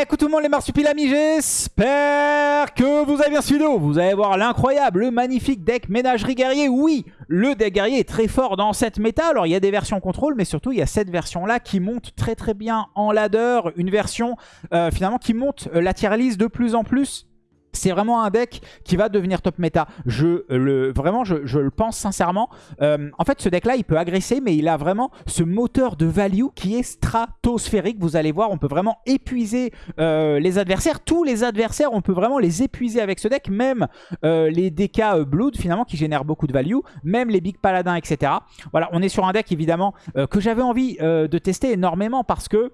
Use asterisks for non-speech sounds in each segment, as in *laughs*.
Eh, coucou tout le monde les marsupilamis, j'espère que vous avez bien suivi Vous allez voir l'incroyable, le magnifique deck ménagerie guerrier. Oui, le deck guerrier est très fort dans cette méta. Alors il y a des versions contrôle, mais surtout il y a cette version là qui monte très très bien en ladder. Une version euh, finalement qui monte euh, la tier list de plus en plus c'est vraiment un deck qui va devenir top méta. Je le, vraiment, je, le pense sincèrement. Euh, en fait, ce deck-là, il peut agresser, mais il a vraiment ce moteur de value qui est stratosphérique. Vous allez voir, on peut vraiment épuiser euh, les adversaires. Tous les adversaires, on peut vraiment les épuiser avec ce deck. Même euh, les DK Blood, finalement, qui génèrent beaucoup de value. Même les Big Paladins, etc. Voilà, on est sur un deck, évidemment, que j'avais envie de tester énormément parce que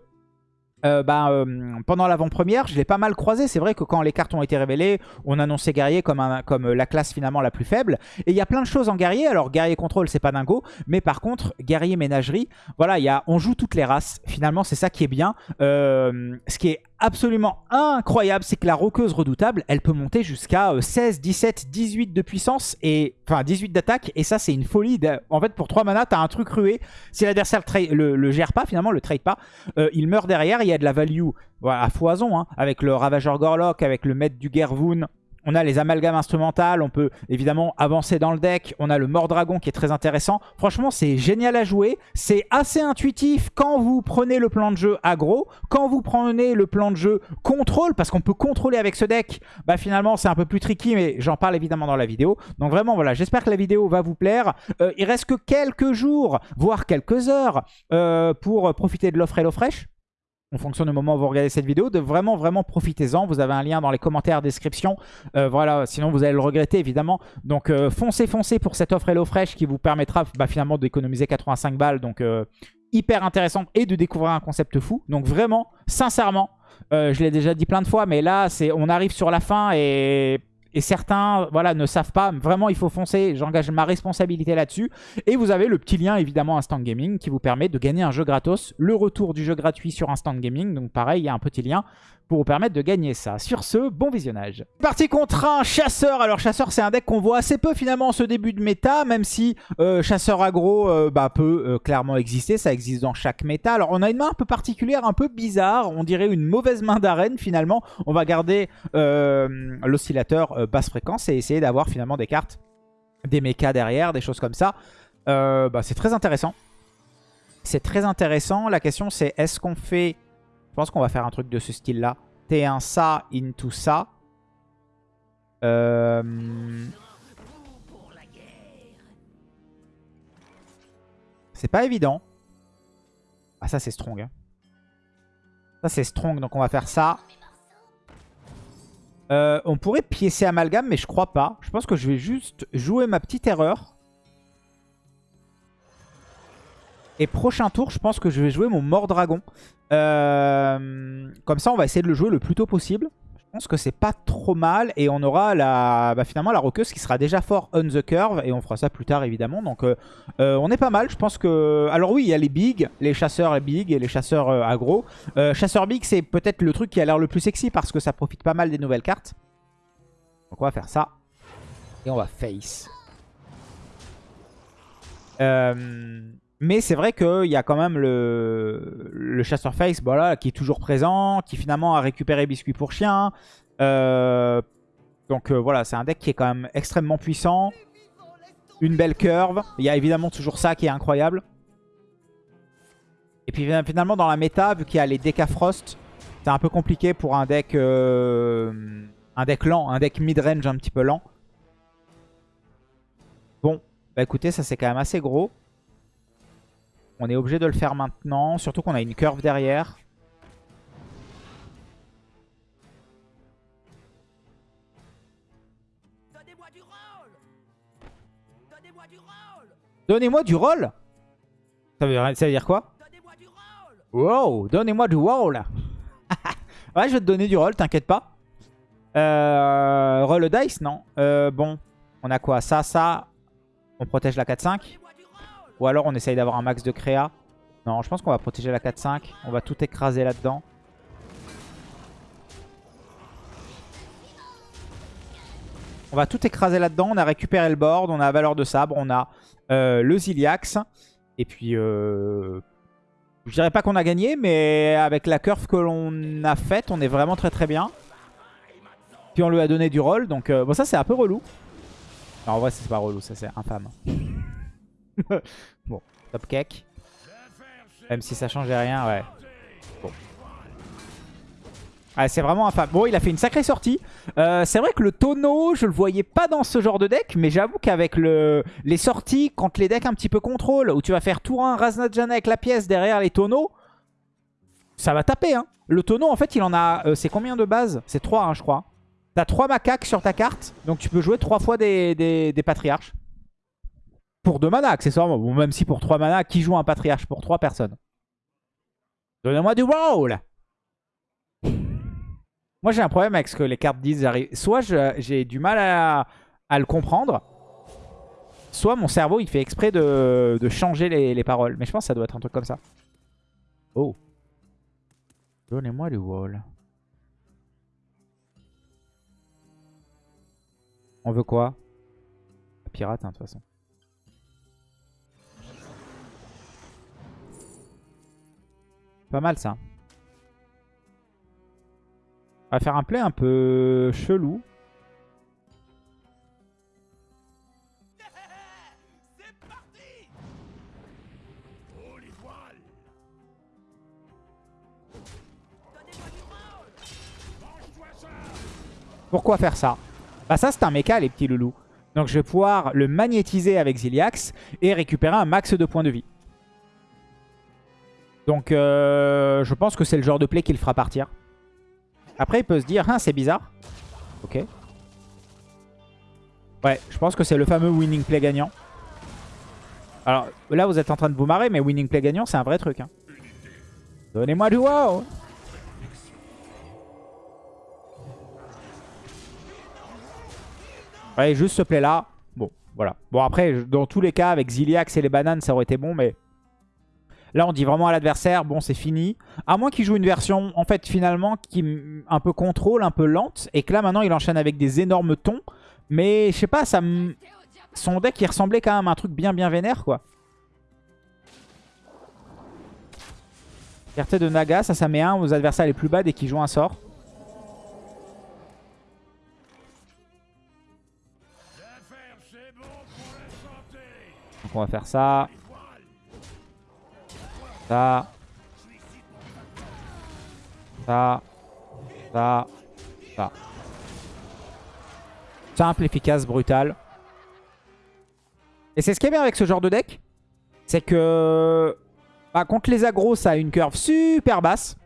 euh, bah, euh, pendant l'avant-première, je l'ai pas mal croisé. C'est vrai que quand les cartes ont été révélées, on annonçait guerrier comme, comme la classe finalement la plus faible. Et il y a plein de choses en guerrier. Alors guerrier contrôle, c'est pas dingo. Mais par contre, guerrier ménagerie, voilà, y a, on joue toutes les races. Finalement, c'est ça qui est bien. Euh, ce qui est absolument incroyable, c'est que la roqueuse redoutable, elle peut monter jusqu'à 16, 17, 18 de puissance, et enfin 18 d'attaque, et ça c'est une folie. En fait, pour 3 mana, t'as un truc rué. Si l'adversaire le, le, gère pas, finalement, le trade pas, euh, il meurt derrière, il y a de la value à foison, hein, avec le Ravageur Gorlock, avec le maître du Gervoon, on a les amalgames instrumentales, on peut évidemment avancer dans le deck. On a le Mordragon qui est très intéressant. Franchement, c'est génial à jouer. C'est assez intuitif quand vous prenez le plan de jeu aggro. Quand vous prenez le plan de jeu contrôle, parce qu'on peut contrôler avec ce deck, bah finalement c'est un peu plus tricky, mais j'en parle évidemment dans la vidéo. Donc vraiment, voilà, j'espère que la vidéo va vous plaire. Euh, il reste que quelques jours, voire quelques heures, euh, pour profiter de l'offre et fraîche en fonction du moment où vous regardez cette vidéo, de vraiment, vraiment profitez-en. Vous avez un lien dans les commentaires, description. Euh, voilà, sinon vous allez le regretter, évidemment. Donc, euh, foncez, foncez pour cette offre HelloFresh qui vous permettra bah, finalement d'économiser 85 balles. Donc, euh, hyper intéressant et de découvrir un concept fou. Donc, vraiment, sincèrement, je l'ai déjà dit plein de fois, mais là, on arrive sur la fin et et certains voilà, ne savent pas. Vraiment, il faut foncer. J'engage ma responsabilité là-dessus. Et vous avez le petit lien, évidemment, Instant Gaming, qui vous permet de gagner un jeu gratos. Le retour du jeu gratuit sur Instant Gaming. Donc pareil, il y a un petit lien pour vous permettre de gagner ça. Sur ce, bon visionnage. Parti contre un chasseur. Alors chasseur, c'est un deck qu'on voit assez peu finalement en ce début de méta, même si euh, chasseur aggro euh, bah, peut euh, clairement exister. Ça existe dans chaque méta. Alors on a une main un peu particulière, un peu bizarre. On dirait une mauvaise main d'arène finalement. On va garder l'oscillateur basse fréquence et essayer d'avoir finalement des cartes, des mechas derrière, des choses comme ça. Bah, c'est très intéressant. C'est très intéressant. La question c'est est-ce qu'on fait pense qu'on va faire un truc de ce style-là. T1 ça into ça. Euh... C'est pas évident. Ah ça c'est strong. Hein. Ça c'est strong donc on va faire ça. Euh, on pourrait piécer amalgame mais je crois pas. Je pense que je vais juste jouer ma petite erreur. Et prochain tour, je pense que je vais jouer mon Mordragon. Euh, comme ça, on va essayer de le jouer le plus tôt possible. Je pense que c'est pas trop mal. Et on aura la, bah, finalement la roqueuse qui sera déjà fort on the curve. Et on fera ça plus tard, évidemment. Donc, euh, euh, on est pas mal. Je pense que... Alors oui, il y a les big, les chasseurs big et les chasseurs aggro. chasseur big, c'est peut-être le truc qui a l'air le plus sexy parce que ça profite pas mal des nouvelles cartes. Donc, on va faire ça. Et on va face. Euh... Mais c'est vrai qu'il y a quand même le, le chasseur face voilà, qui est toujours présent, qui finalement a récupéré Biscuit pour chien. Euh, donc euh, voilà, c'est un deck qui est quand même extrêmement puissant. Une belle curve. Il y a évidemment toujours ça qui est incroyable. Et puis finalement dans la méta, vu qu'il y a les Frost, c'est un peu compliqué pour un deck, euh, un deck lent, un deck mid-range un petit peu lent. Bon, bah écoutez, ça c'est quand même assez gros. On est obligé de le faire maintenant. Surtout qu'on a une curve derrière. Donnez-moi du roll ça veut, ça veut dire quoi? Wow, donnez-moi du roll *laughs* Ouais, je vais te donner du roll, t'inquiète pas. Euh, roll dice, non? Euh, bon, on a quoi? Ça, ça. On protège la 4-5. Ou alors on essaye d'avoir un max de créa. Non, je pense qu'on va protéger la 4-5. On va tout écraser là-dedans. On va tout écraser là-dedans. On a récupéré le board. On a valeur de sabre. On a euh, le Ziliax. Et puis... Euh, Je dirais pas qu'on a gagné, mais avec la curve que l'on a faite, on est vraiment très très bien. Puis on lui a donné du roll, donc euh, bon ça c'est un peu relou. En vrai c'est pas relou, ça c'est infâme. *laughs* bon, top cake. Même si ça changeait rien, ouais. Bon. Ah, c'est vraiment infâme. Bon, il a fait une sacrée sortie. Euh, c'est vrai que le tonneau, je le voyais pas dans ce genre de deck, mais j'avoue qu'avec le... les sorties, quand les decks un petit peu contrôle, où tu vas faire tour 1, Raznajana avec la pièce derrière les tonneaux, ça va taper. Hein. Le tonneau, en fait, il en a... Euh, c'est combien de bases? C'est 3, hein, je crois. T'as 3 macaques sur ta carte, donc tu peux jouer 3 fois des, des, patriarches. Pour 2 mana, accessoirement. Même si pour 3 mana, qui joue un patriarche pour 3 personnes? Donnez-moi du roll moi, j'ai un problème avec ce que les cartes disent. Soit j'ai du mal à, le comprendre, soit mon cerveau, il fait exprès de, changer les, paroles. Mais je pense que ça doit être un truc comme ça. Oh. Donnez-moi du wall. On veut quoi? Pirate, hein, de toute façon. Pas mal, ça. Va faire un play un peu chelou. Pourquoi faire ça? Bah ça c'est un méca les petits loulous. Donc je vais pouvoir le magnétiser avec Ziliax et récupérer un max de points de vie. Donc euh, je pense que c'est le genre de play qui le fera partir. Après, il peut se dire, ah, c'est bizarre. Ok. Ouais, je pense que c'est le fameux winning play gagnant. Alors, là, vous êtes en train de vous marrer, mais winning play gagnant, c'est un vrai truc. Hein. Donnez-moi du wow Ouais, juste ce play-là. Bon, voilà. Bon, après, dans tous les cas, avec Ziliax et les bananes, ça aurait été bon, mais... Là, on dit vraiment à l'adversaire, bon, c'est fini. À moins qu'il joue une version, en fait, finalement, qui un peu contrôle, un peu lente. Et que là, maintenant, il enchaîne avec des énormes tons. Mais, je sais pas, ça son deck, il ressemblait quand même à un truc bien, bien vénère, quoi. Fierté de Naga, ça, ça met un aux adversaires les plus bas dès qu'ils jouent un sort. Donc on va faire ça. Ça. Ça. Ça. Ça. Simple, efficace, brutal. Et c'est ce qui est bien avec ce genre de deck. C'est que bah, contre les agros, ça a une curve super basse.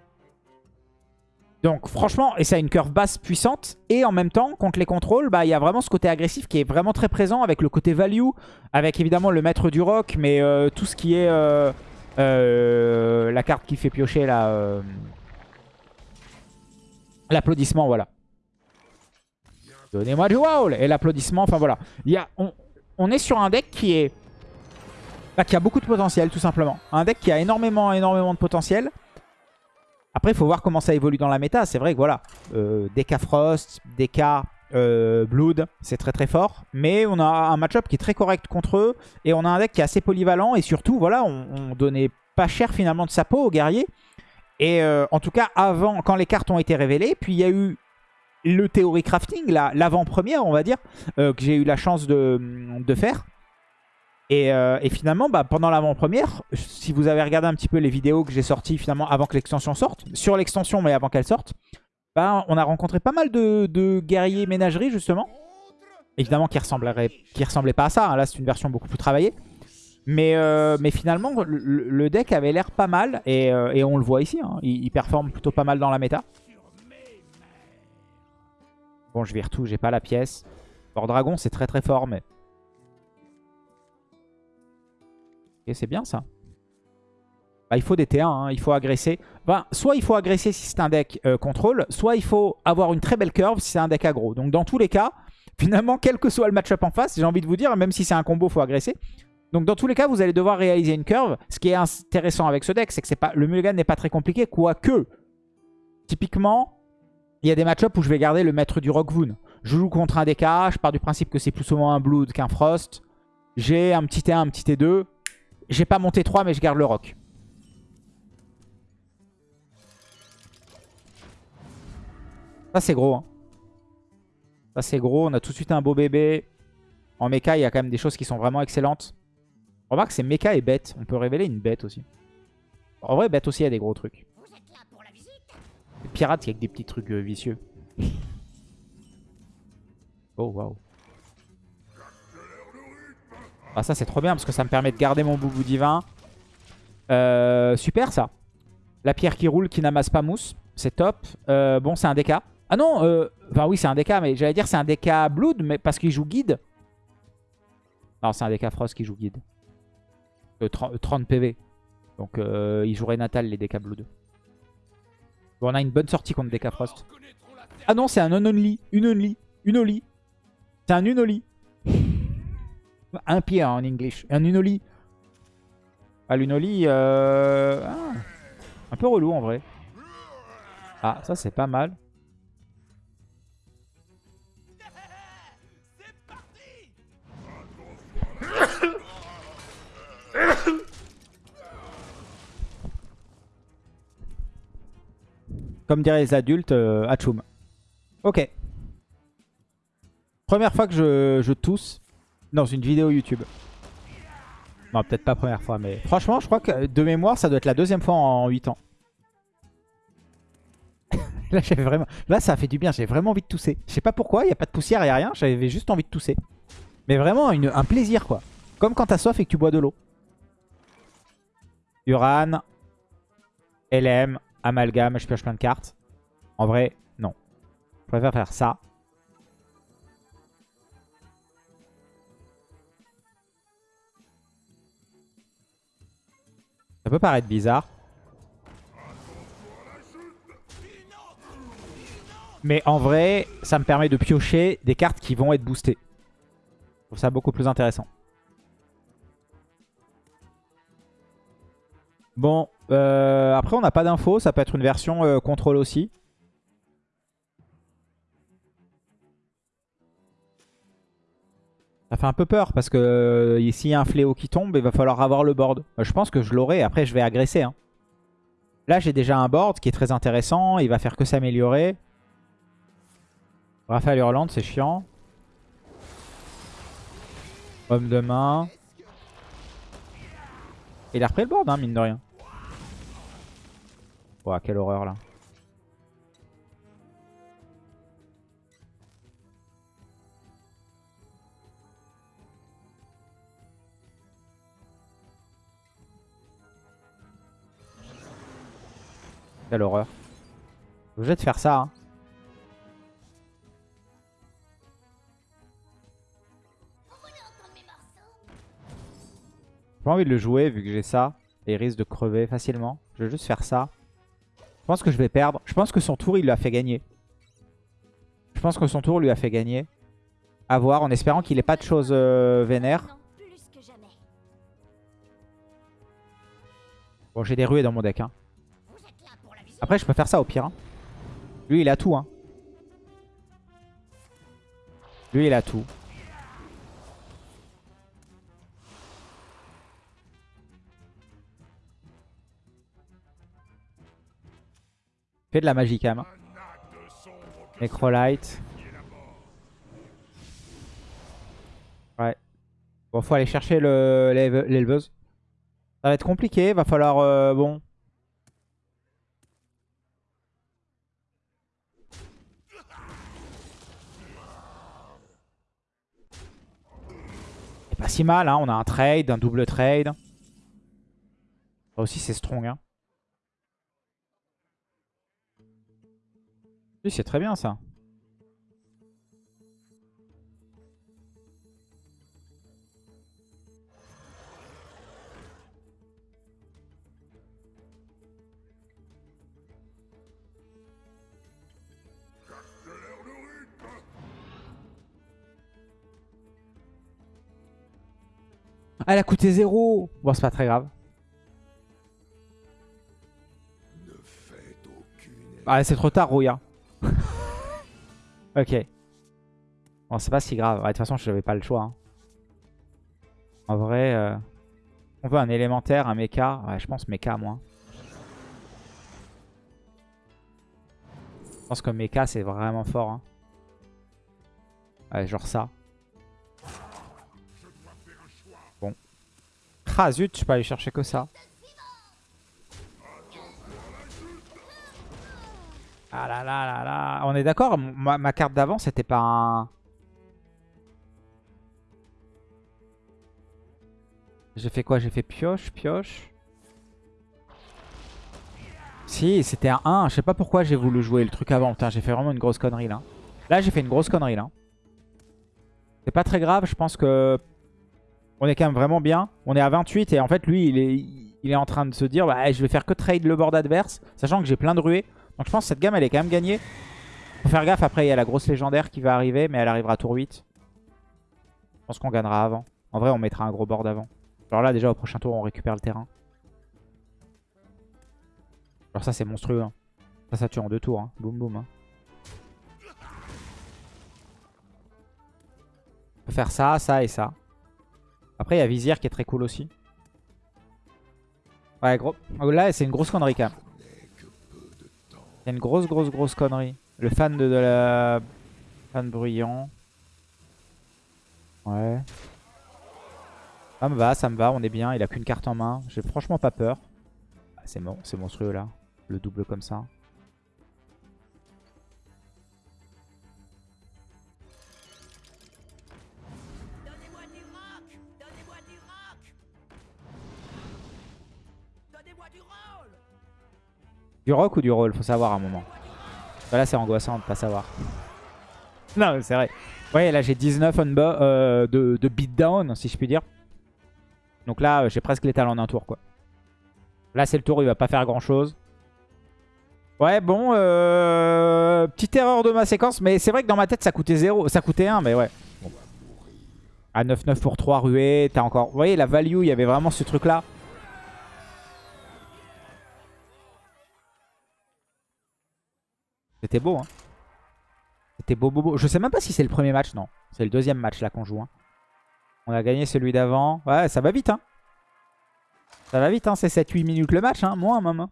Donc franchement, et ça a une curve basse puissante. Et en même temps, contre les contrôles, bah, il y a vraiment ce côté agressif qui est vraiment très présent avec le côté value. Avec évidemment le maître du rock, mais euh, tout ce qui est... Euh, euh, la carte qui fait piocher la euh, l'applaudissement, voilà. Donnez-moi du wow Et l'applaudissement, enfin voilà. On, est sur un deck qui est... Bah, qui a beaucoup de potentiel, tout simplement. Un deck qui a énormément, énormément de potentiel. Après, il faut voir comment ça évolue dans la méta. C'est vrai que voilà, euh, DK Frost, DK euh, Blood, c'est très très fort. Mais on a un match-up qui est très correct contre eux. Et on a un deck qui est assez polyvalent. Et surtout, voilà, on, donnait pas cher finalement de sa peau aux guerriers. Et euh, en tout cas, avant, quand les cartes ont été révélées, puis il y a eu le Theory Crafting, l'avant-première, on va dire, euh, que j'ai eu la chance de, faire. Et, finalement, bah, pendant l'avant-première, si vous avez regardé un petit peu les vidéos que j'ai sorties finalement avant que l'extension sorte, sur l'extension mais avant qu'elle sorte, on a rencontré pas mal de, guerriers ménageries justement. Évidemment qui ressemblait pas à ça. Hein. Là c'est une version beaucoup plus travaillée. Mais, euh, finalement le, deck avait l'air pas mal et, euh, on le voit ici. Hein. Il, performe plutôt pas mal dans la méta. Bon je vire tout, j'ai pas la pièce. Or dragon c'est très très fort mais... Ok c'est bien ça. Bah, il faut des T1, hein. il faut agresser. soit il faut agresser si c'est un deck euh, contrôle, soit il faut avoir une très belle curve si c'est un deck aggro. Donc dans tous les cas, *laughs* finalement, quel que soit le match-up en face, j'ai envie de vous dire, même si c'est un combo, il faut agresser. Donc dans tous les cas, vous allez devoir réaliser une curve. Ce qui est intéressant avec ce deck, c'est que pas, le mulligan n'est pas très compliqué, quoique, typiquement, il y a des match-ups où je vais garder le maître du Rockvoon. Je joue contre un DK, je pars du principe que c'est plus souvent un Blood qu'un Frost. J'ai un petit T1, un petit T2. J'ai pas mon T3, mais je garde le Rock. Ça, c'est gros. Hein. Ça, c'est gros. On a tout de suite un beau bébé. En mecha, il y a quand même des choses qui sont vraiment excellentes. Remarque, c'est mecha et bête. On peut révéler une bête aussi. En vrai, bête aussi, il y a des gros trucs. Pirate, il y a que des petits trucs euh, vicieux. *laughs* oh, waouh. Ah, ça, c'est trop bien parce que ça me permet de garder mon boubou divin. Euh, super, ça. La pierre qui roule, qui n'amasse pas mousse. C'est top. Euh, bon, c'est un DK. Ah non, euh, enfin oui, c'est un DK, mais j'allais dire c'est un DK Blood, mais parce qu'il joue guide. Non, c'est un DK Frost qui joue guide. 30, PV. Donc il jouerait Natal, les DK Blood. Bon, on a une bonne sortie contre DK Frost. Ah non, c'est un unonly. Une only. Une only. C'est un unoli. un pied hein, en English. Un unoli. Ah, l'unoli, euh... Ah, un peu relou en vrai. Ah, ça c'est pas mal. Comme diraient les adultes, euh. Ok. Première fois que je, tousse dans une vidéo YouTube. Non, peut-être pas première fois, mais... Franchement, je crois que de mémoire, ça doit être la deuxième fois en 8 ans. *laughs* Là, vraiment... Là, ça a fait du bien. J'ai vraiment envie de tousser. Je sais pas pourquoi. Il n'y a pas de poussière, il n'y a rien. J'avais juste envie de tousser. Mais vraiment, un plaisir, quoi. Comme quand t'as soif et que tu bois de l'eau. Uran. LM. Amalgame, je pioche plein de cartes. En vrai, non. Je préfère faire ça. Ça peut paraître bizarre. Mais en vrai, ça me permet de piocher des cartes qui vont être boostées. Je trouve ça beaucoup plus intéressant. Bon, euh, après on n'a pas d'infos, ça peut être une version euh, contrôle aussi. Ça fait un peu peur parce que euh, s'il y a un fléau qui tombe, il va falloir avoir le board. je pense que je l'aurai, après je vais agresser. Hein. Là j'ai déjà un board qui est très intéressant, il va faire que s'améliorer. Raphaël Hurland, c'est chiant. Homme de main. Il a repris le board, hein, mine de rien. Oh, quelle horreur là. Quelle horreur. Obligé de faire ça. Hein. J'ai pas envie de le jouer vu que j'ai ça. Et il risque de crever facilement. Je vais juste faire ça. Je pense que je vais perdre. Je pense que son tour, il lui a fait gagner. Je pense que son tour lui a fait gagner. A voir, en espérant qu'il ait pas de choses euh, vénères. Bon, j'ai des ruées dans mon deck. Hein. Après, je peux faire ça au pire. Hein. Lui, il a tout. Hein. Lui, il a tout. Fait de la magie quand même. Necrolite. Ouais. Bon, faut aller chercher l'éleveuse. Ça va être compliqué. Va falloir... Euh, bon... Pas si mal, hein. On a un trade, un double trade. Ça aussi, c'est strong, hein. Oui, c'est très bien ça. Elle a coûté zéro. Bon, c'est pas très grave. Ah, c'est trop tard, Rouya. Ok. Bon, c'est pas si grave. de toute façon, je n'avais pas le choix. Hein. En vrai, euh, on veut un élémentaire, un mecha. Ouais, je pense mecha, moi. pense que Mecha, c'est vraiment fort. Hein. Ouais, genre ça. Bon. Ah zut, je peux aller chercher que ça. Ah là là là là. On est d'accord, ma, carte d'avant, c'était pas un... J'ai fait quoi? J'ai fait pioche, pioche. Si, c'était un 1. Je sais pas pourquoi j'ai voulu jouer le truc avant. J'ai fait vraiment une grosse connerie là. Là, j'ai fait une grosse connerie là. C'est pas très grave. Je pense que on est quand même vraiment bien. On est à 28 et en fait, lui, il est, il est en train de se dire bah, je vais faire que trade le board adverse. Sachant que j'ai plein de ruées. Donc je pense que cette gamme, elle est quand même gagnée. Faut faire gaffe. Après, il y a la grosse légendaire qui va arriver. Mais elle arrivera tour 8. Je pense qu'on gagnera avant. En vrai, on mettra un gros board avant. Alors là, déjà, au prochain tour, on récupère le terrain. Alors ça, c'est monstrueux. Hein. Ça, ça tue en deux tours. Hein. Boum, boum. Hein. On peut faire ça, ça et ça. Après, il y a Vizir qui est très cool aussi. Ouais, gros. Oh, là, c'est une grosse connerie quand même. C'est une grosse, grosse, grosse connerie. Le fan de, de la... Fan bruyant. Ouais. Ça me va, ça me va, on est bien. Il a qu'une carte en main. J'ai franchement pas peur. Ah, c'est bon, c'est monstrueux là. Le double comme ça. Du rock ou du roll Faut savoir à un moment. Là, c'est angoissant de pas savoir. non, c'est vrai. Ouais, là, j'ai 19 on euh, de, de beatdown, si je puis dire. Donc là, j'ai presque l'étal en un tour, quoi. Là, c'est le tour, il va pas faire grand-chose. Ouais, bon, euh, petite erreur de ma séquence, mais c'est vrai que dans ma tête, ça coûtait 0, ça coûtait 1, mais ouais. À 9-9 pour 3 ruées, t'as encore... Vous voyez, la value, il y avait vraiment ce truc-là. C'était beau, hein. C'était beau, beau, beau. Je sais même pas si c'est le premier match, non. C'est le deuxième match, là, qu'on joue. Hein. On a gagné celui d'avant. Ouais, ça va vite, hein. Ça va vite, hein. C'est 7-8 minutes le match, hein. Moins, même. Hein.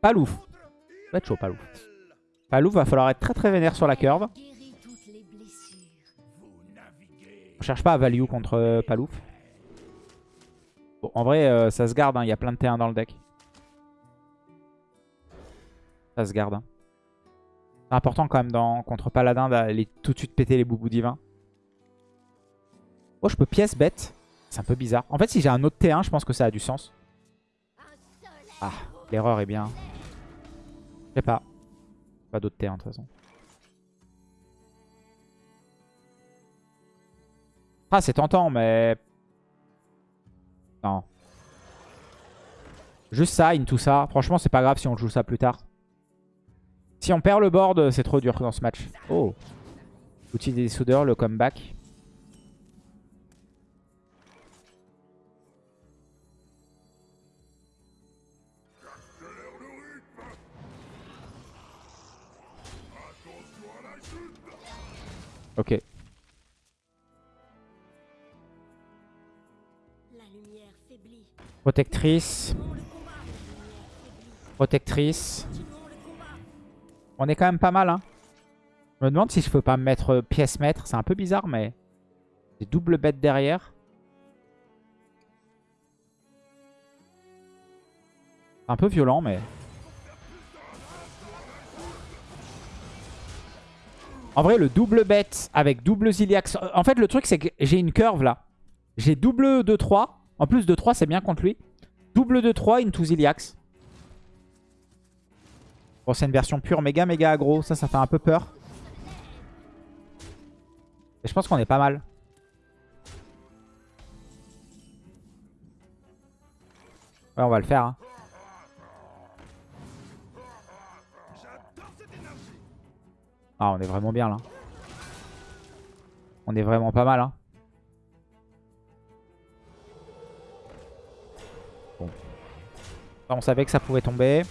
Palouf. Va être chaud, Palouf. Palouf, va falloir être très très vénère sur la curve. On cherche pas à value contre euh, Palouf. Bon, en vrai, euh, ça se garde. Hein. Il y a plein de T1 dans le deck. Garde. Hein. C'est important quand même dans, contre Paladin d'aller tout de suite péter les boubous divins. Oh, je peux pièce bête. C'est un peu bizarre. En fait, si j'ai un autre T1, je pense que ça a du sens. Ah, l'erreur est bien. Je sais pas. Pas d'autre T1 de toute façon. Ah, c'est tentant, mais... Non. Juste ça, into ça. Franchement, c'est pas grave si on joue ça plus tard. Si on perd le board, c'est trop dur dans ce match. Oh. Outil des soudeurs, le comeback. Ok. Protectrice. Protectrice. On est quand même pas mal, hein. Je me demande si je peux pas me mettre euh, pièce maître. C'est un peu bizarre, mais... J'ai double bête derrière. Un peu violent, mais... En vrai, le double bête avec double Ziliax... En fait, le truc, c'est que j'ai une curve, là. J'ai double 2-3. En plus, de 3 c'est bien contre lui. Double 2-3 into Ziliax. Bon, c'est une version pure méga méga aggro. Ça, ça fait un peu peur. Et je pense qu'on est pas mal. Ouais, on va le faire. Hein. Ah, on est vraiment bien là. On est vraiment pas mal. Hein. Bon. On savait que ça pouvait tomber.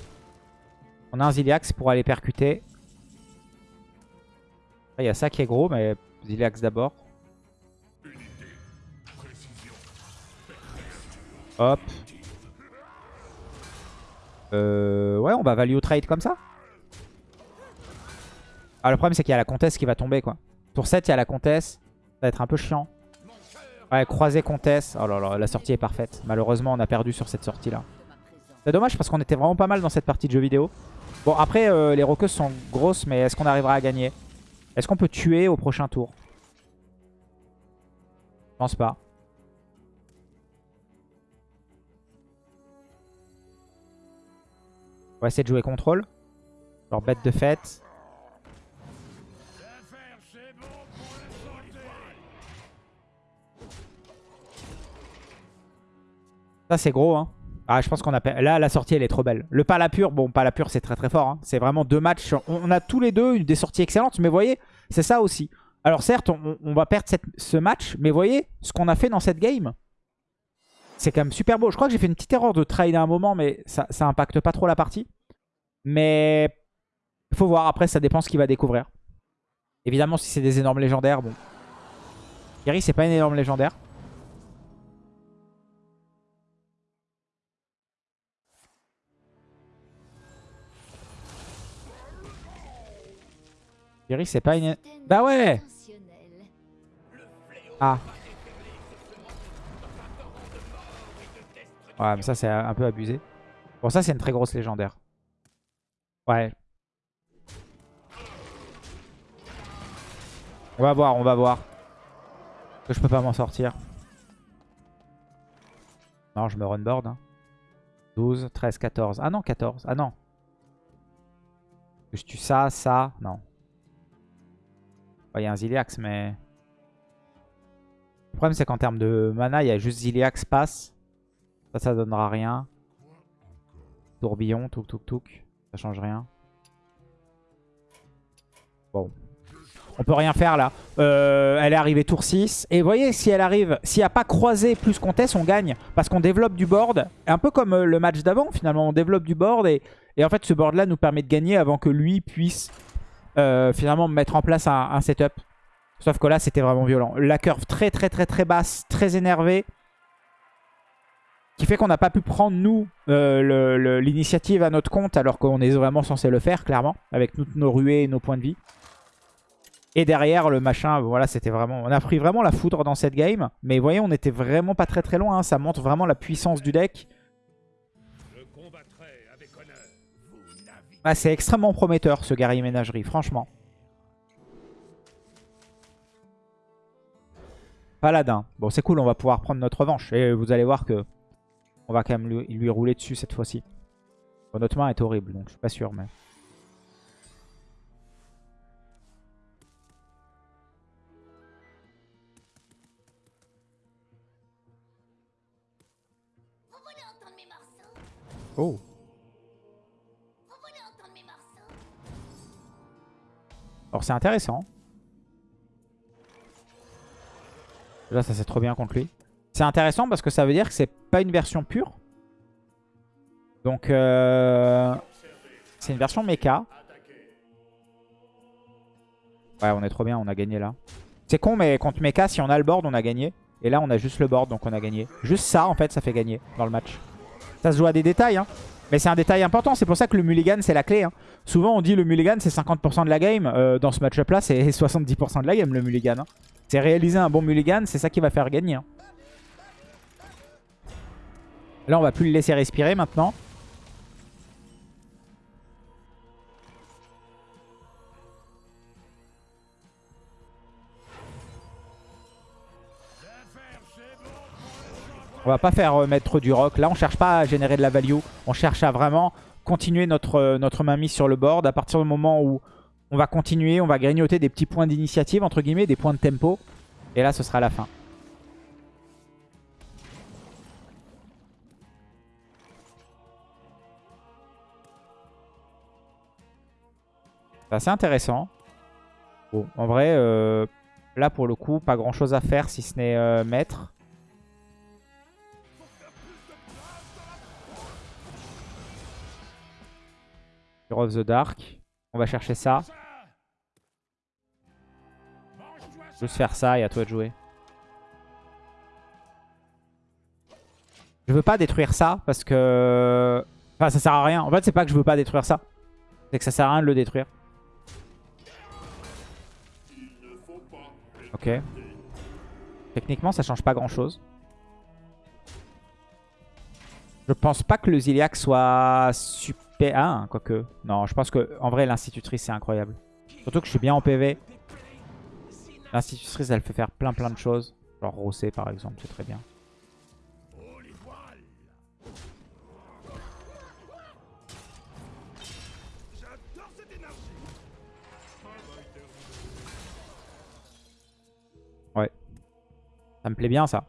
On a un Ziliax pour aller percuter. Il y a ça qui est gros, mais Ziliax d'abord. Hop. Euh, ouais, on va value trade comme ça. Ah, le problème, c'est qu'il y a la comtesse qui va tomber, quoi. Tour 7, il y a la comtesse. Ça va être un peu chiant. Ouais, croisé comtesse. Oh là là, la sortie est parfaite. Malheureusement, on a perdu sur cette sortie-là. C'est dommage parce qu'on était vraiment pas mal dans cette partie de jeu vidéo. Bon, après, euh, les roqueuses sont grosses, mais est-ce qu'on arrivera à gagner? Est-ce qu'on peut tuer au prochain tour? Je pense pas. On va essayer de jouer contrôle. Genre bête de fête. Ça c'est gros hein. Ah je pense qu'on a... Là la sortie elle est trop belle. Le Palapur, bon Palapur c'est très très fort. Hein. C'est vraiment deux matchs. On a tous les deux des sorties excellentes. Mais voyez, c'est ça aussi. Alors certes on, va perdre ce match. Mais voyez ce qu'on a fait dans cette game. C'est quand même super beau. Je crois que j'ai fait une petite erreur de trade à un moment. Mais ça, impacte pas trop la partie. Mais faut voir. Après ça dépend ce qu'il va découvrir. Évidemment si c'est des énormes légendaires. Bon. Kerry c'est pas une énorme légendaire. C'est pas une... Bah ouais Ah. Ouais, mais ça, c'est un peu abusé. Bon, ça, c'est une très grosse légendaire. Ouais. On va voir, on va voir. Que je peux pas m'en sortir. Non, je me runboard. Hein. 12, 13, 14. Ah non, 14. Ah non. Je tue ça, ça. Non. Il y a un Ziliax, mais... Le problème, c'est qu'en termes de mana, il y a juste Ziliax passe. Ça, ça donnera rien. Tourbillon, touk touk touk. Ça change rien. Bon. On peut rien faire là. Euh, elle est arrivée tour 6. Et vous voyez, si elle arrive, s'il n'y a pas croisé plus comtesse, on gagne. Parce qu'on développe du board. Un peu comme euh, le match d'avant, finalement. On développe du board. Et, et en fait, ce board-là nous permet de gagner avant que lui puisse euh, finalement mettre en place un, setup. Sauf que là, c'était vraiment violent. La curve très très très très basse, très énervée. Qui fait qu'on n'a pas pu prendre, nous, euh, l'initiative à notre compte, alors qu'on est vraiment censé le faire, clairement. Avec toutes nos ruées et nos points de vie. Et derrière, le machin, voilà, c'était vraiment... On a pris vraiment la foudre dans cette game. Mais vous voyez, on était vraiment pas très très loin. Hein. Ça montre vraiment la puissance du deck. Ah, c'est extrêmement prometteur ce guerrier ménagerie, franchement. Paladin. Bon, c'est cool, on va pouvoir prendre notre revanche. Et vous allez voir que on va quand même lui, rouler dessus cette fois-ci. notre main est horrible, donc je suis pas sûr, mais... Oh C'est intéressant. Là ça c'est trop bien contre lui. C'est intéressant parce que ça veut dire que c'est pas une version pure. Donc euh, c'est une version mecha. Ouais on est trop bien, on a gagné là. C'est con mais contre mecha si on a le board on a gagné. Et là on a juste le board donc on a gagné. Juste ça en fait ça fait gagner dans le match. Ça se joue à des détails hein. Mais c'est un détail important, c'est pour ça que le mulligan c'est la clé. Hein. Souvent on dit le mulligan c'est 50% de la game. Euh, dans ce match-up là c'est *laughs* 70% de la game le mulligan. Hein. C'est réaliser un bon mulligan, c'est ça qui va faire gagner. Hein. Là on va plus le laisser respirer maintenant. On va pas faire euh, mettre du rock. Là, on cherche pas à générer de la value. On cherche à vraiment continuer notre, euh, notre mainmise sur le board. À partir du moment où on va continuer, on va grignoter des petits points d'initiative, entre guillemets, des points de tempo. Et là, ce sera la fin. C'est assez intéressant. Bon, en vrai, euh, là, pour le coup, pas grand-chose à faire si ce n'est mettre. Of the Dark. On va chercher ça. Juste faire ça et à toi de jouer. Je veux pas détruire ça parce que... Enfin, ça sert à rien. En fait, c'est pas que je veux pas détruire ça. C'est que ça sert à rien de le détruire. Ok. Techniquement, ça change pas grand chose. Je pense pas que le Ziliac soit super... Ah, quoique. Non, je pense que en vrai, l'institutrice, c'est incroyable. Surtout que je suis bien en PV. L'institutrice, elle fait faire plein plein de choses. Genre Rossé, par exemple, c'est très bien. Ouais. Ça me plaît bien, ça.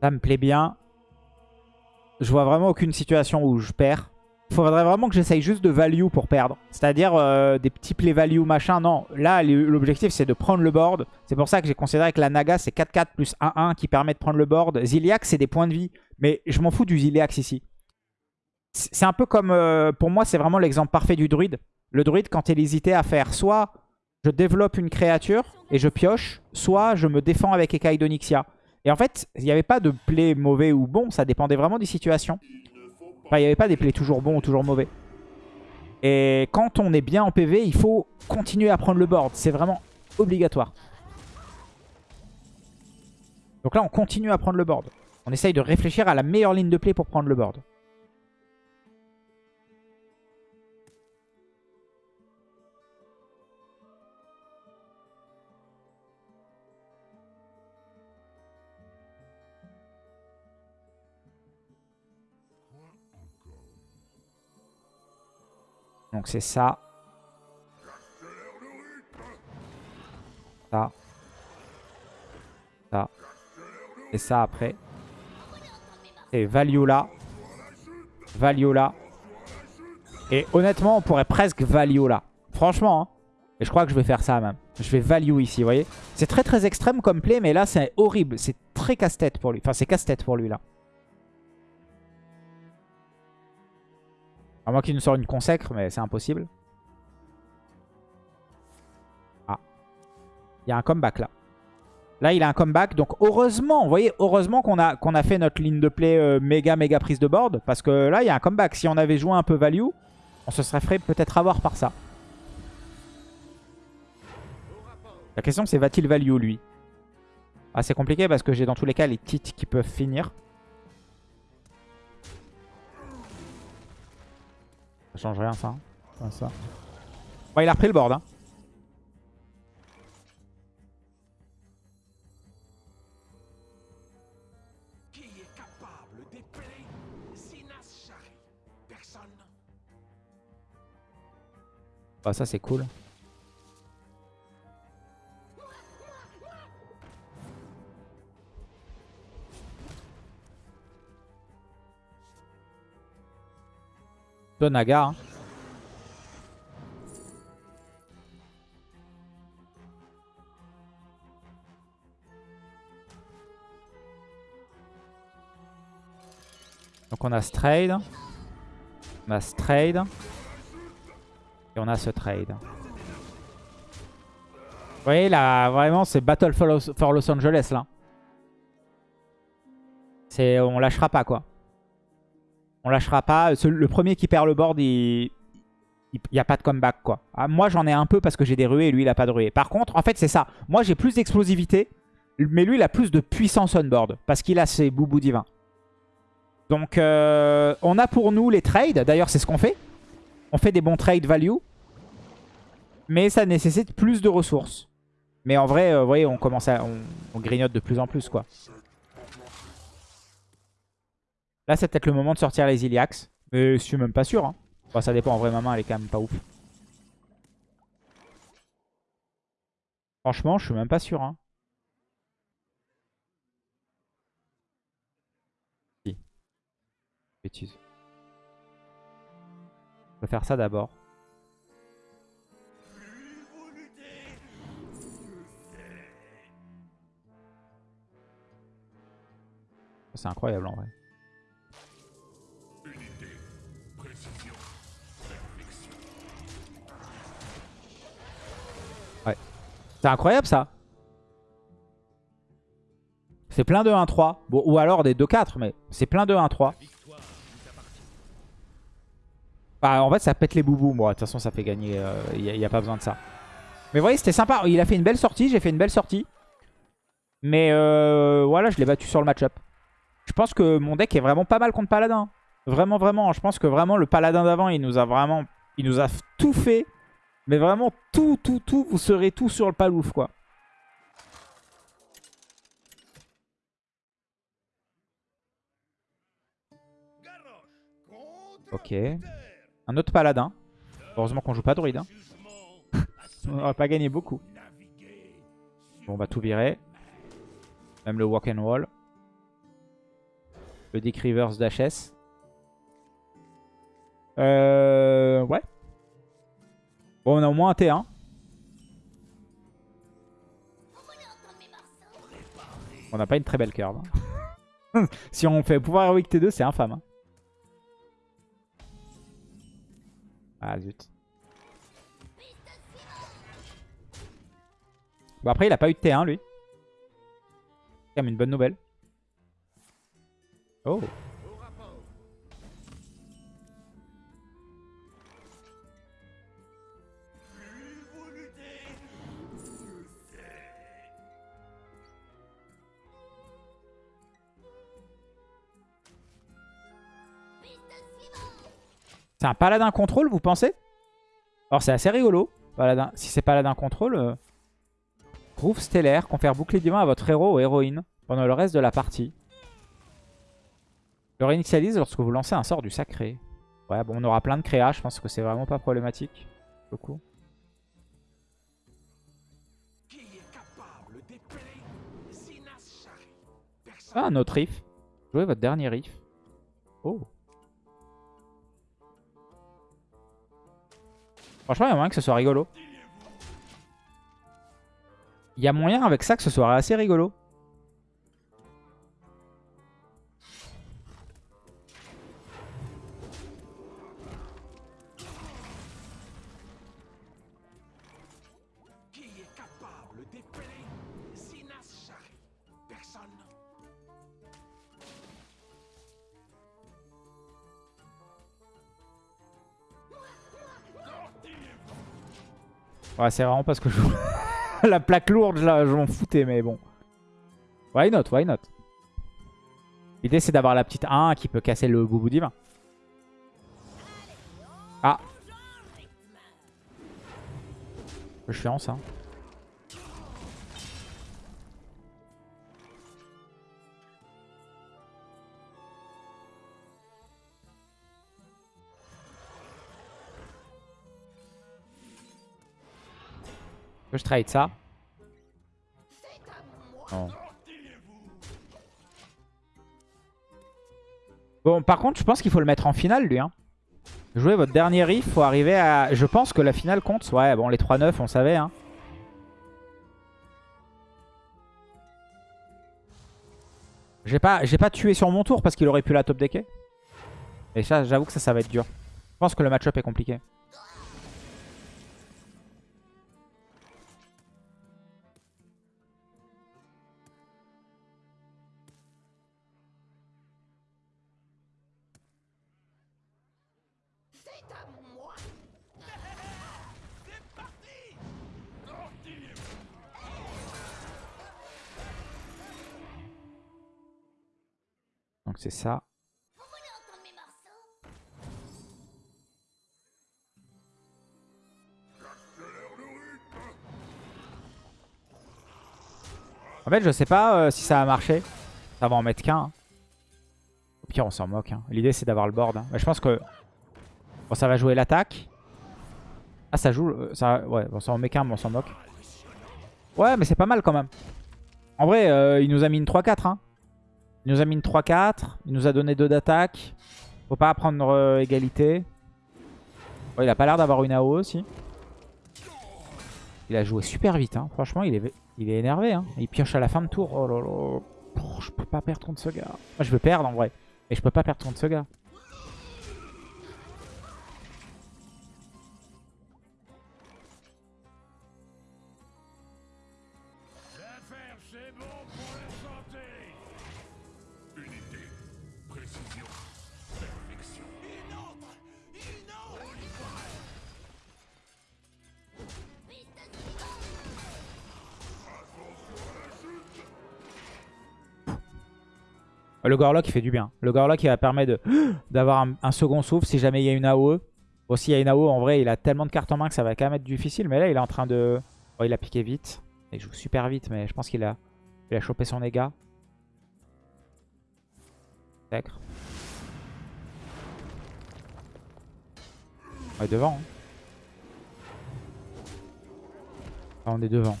Ça me plaît bien. Je vois vraiment aucune situation où je perds. Il faudrait vraiment que j'essaye juste de value pour perdre. C'est-à-dire euh, des petits play value machin. Non, là l'objectif c'est de prendre le board. C'est pour ça que j'ai considéré que la Naga c'est 4-4 plus 1-1 qui permet de prendre le board. Ziliax c'est des points de vie. Mais je m'en fous du Ziliax ici. C'est un peu comme... Euh, pour moi c'est vraiment l'exemple parfait du druide. Le druide quand il hésitait à faire soit je développe une créature et je pioche, soit je me défends avec Ekai d'Onyxia. Et en fait, il n'y avait pas de play mauvais ou bon, ça dépendait vraiment des situations. Enfin, il n'y avait pas des plays toujours bons ou toujours mauvais. Et quand on est bien en PV, il faut continuer à prendre le board. C'est vraiment obligatoire. Donc là, on continue à prendre le board. On essaye de réfléchir à la meilleure ligne de play pour prendre le board. Donc c'est ça. Ça. Ça. Et ça après. Et. Value là. Et honnêtement, on pourrait presque value là. Franchement. Hein. Et je crois que je vais faire ça même. Je vais value ici, vous voyez. C'est très très extrême comme play, mais là c'est horrible. C'est très casse-tête pour lui. Enfin, c'est casse-tête pour lui là. À moins qu'il nous sorte une consacre, mais c'est impossible. Ah. Il y a un comeback là. Là, il a un comeback. Donc, heureusement, vous voyez, heureusement qu'on a, qu'on a fait notre ligne de play euh, méga, méga prise de board. Parce que là, il y a un comeback. Si on avait joué un peu value, on se serait fait peut-être avoir par ça. La question, c'est va-t-il value, lui? Ah, c'est compliqué parce que j'ai dans tous les cas les titres qui peuvent finir. Ça change rien ça. ça. Bon, il a repris le board. Hein. Bah ça c'est cool. Naga. Hein. Donc on a ce trade. On a ce trade. Et on a ce trade. Vous voyez là, vraiment c'est Battle for Los Angeles là. On lâchera pas quoi. On lâchera pas. Le premier qui perd le board, il n'y a pas de comeback. quoi. Ah, moi, j'en ai un peu parce que j'ai des ruées et lui, il a pas de ruées. Par contre, en fait, c'est ça. Moi, j'ai plus d'explosivité. Mais lui, il a plus de puissance on board. Parce qu'il a ses boubous divins. Donc, euh, on a pour nous les trades. D'ailleurs, c'est ce qu'on fait. On fait des bons trades value. Mais ça nécessite plus de ressources. Mais en vrai, euh, vous voyez, on commence à... on grignote de plus en plus, quoi. Là, c'est peut-être le moment de sortir les Iliax. Mais je suis même pas sûr. Hein. ça dépend. En vrai, ma main, elle est quand même pas ouf. Franchement, je suis même pas sûr. Hein. Si. Bêtise. Je vais faire ça d'abord. C'est incroyable en vrai. C'est incroyable ça. C'est plein de 1-3. Bon, ou alors des 2-4, mais c'est plein de 1-3. Bah, en fait, ça pète les boubous, moi. De toute façon, ça fait gagner. Il n'y a, pas besoin de ça. Mais vous voyez, c'était sympa. Il a fait une belle sortie. J'ai fait une belle sortie. Mais euh, voilà, je l'ai battu sur le match-up. Je pense que mon deck est vraiment pas mal contre Paladin. Vraiment, vraiment. Je pense que vraiment, le Paladin d'avant, il nous a vraiment... Il nous a tout fait. Mais vraiment, tout, tout, tout. Vous serez tout sur le palouf, quoi. Ok. Un autre paladin. Heureusement qu'on joue pas druide. Hein. *laughs* on va pas gagné beaucoup. Bon, on va tout virer. Même le walk and wall. Le Dick Rivers d'HS. Euh, ouais. Bon, on a au moins un T1. On n'a pas une très belle curve. Hein. *laughs* si on fait pouvoir héroïque T2, c'est infâme. Hein. Ah zut. Bon après il a pas eu de T1 lui. C'est quand même une bonne nouvelle. Oh. C'est un paladin contrôle, vous pensez? Alors, c'est assez rigolo. Paladin. Si c'est paladin contrôle, euh... Groove stellaire, confère bouclier divin à votre héros ou héroïne pendant le reste de la partie. Le réinitialise lorsque vous lancez un sort du sacré. Ouais, bon, on aura plein de créa. Je pense que c'est vraiment pas problématique. Beaucoup. Ah, un autre riff. Jouez votre dernier riff. Oh. Franchement, il y a moyen que ce soit rigolo. Il y a moyen avec ça que ce soit assez rigolo. Ouais, c'est vraiment parce que je... *laughs* la plaque lourde, là, je m'en foutais, mais bon. Why not, why not? L'idée, c'est d'avoir la petite 1 qui peut casser le boubou divin. Ah Peu chiant, ça. Je trade ça Bon, par contre, je pense qu'il faut le mettre en finale, lui. Hein. Jouer votre dernier riff, faut arriver à... Je pense que la finale compte. Ouais, bon, les 3-9, on savait. Hein. J'ai pas, pas tué sur mon tour parce qu'il aurait pu la top decker. Et ça, j'avoue que ça, ça va être dur. Je pense que le match-up est compliqué. Donc c'est ça. En fait, je sais pas euh, si ça va marcher. Ça va en mettre qu'un. Hein. Au pire, on s'en moque. Hein. L'idée, c'est d'avoir le board. Hein. Mais je pense que bon, ça va jouer l'attaque. Ah, ça joue... Euh. Ouais, bon, ça en met qu'un, mais on s'en moque. Ouais, mais c'est pas mal quand même. En vrai, euh, il nous a mis une 3-4. Il nous a mis une 3-4. Il nous a donné 2 d'attaque. Faut pas prendre euh, égalité. il a pas l'air d'avoir une AO aussi. Il a joué super vite. Hein. Franchement, il est, il est énervé. Hein. Il pioche à la fin de tour. Oh là je peux pas perdre contre ce gars. Moi, je veux perdre en vrai. Et je peux pas perdre contre ce gars. Le Gorlock, il fait du bien. Le Gorlock, il va permettre *gasps* d'avoir un, second souffle si jamais il y a une AOE. Bon, s'il y a une AOE, en vrai, il a tellement de cartes en main que ça va quand même être difficile. Mais là, il est en train de... Oh, il a piqué vite. Il joue super vite, mais je pense qu'il a... Il a chopé son dégât. On est devant. Hein. Ah, on est devant.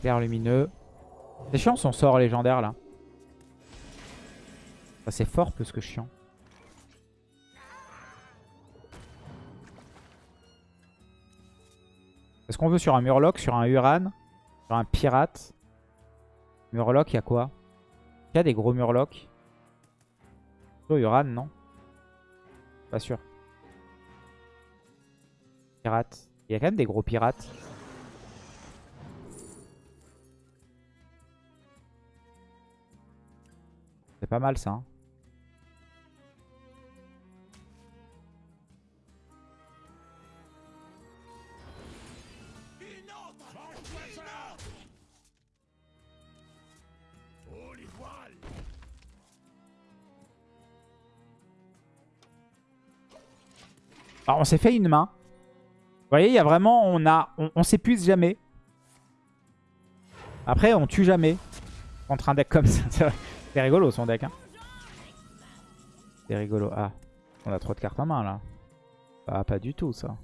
Clair lumineux. C'est chiant son sort légendaire là. C'est fort plus que chiant. Est-ce qu'on veut sur un Murloc, sur un Uran, sur un Pirate? Murloc, il y a quoi? Il y a des gros Murlocs? Sur Uran, non? Pas sûr. Pirate. Il y a quand même des gros pirates. C'est pas mal ça. Hein. Alors on s'est fait une main. Vous voyez, il y a vraiment, on s'épuise jamais. Après, on tue jamais contre un deck comme ça. *laughs* C'est rigolo son deck. Hein. C'est rigolo. Ah, on a trop de cartes en main là. Ah, pas du tout ça.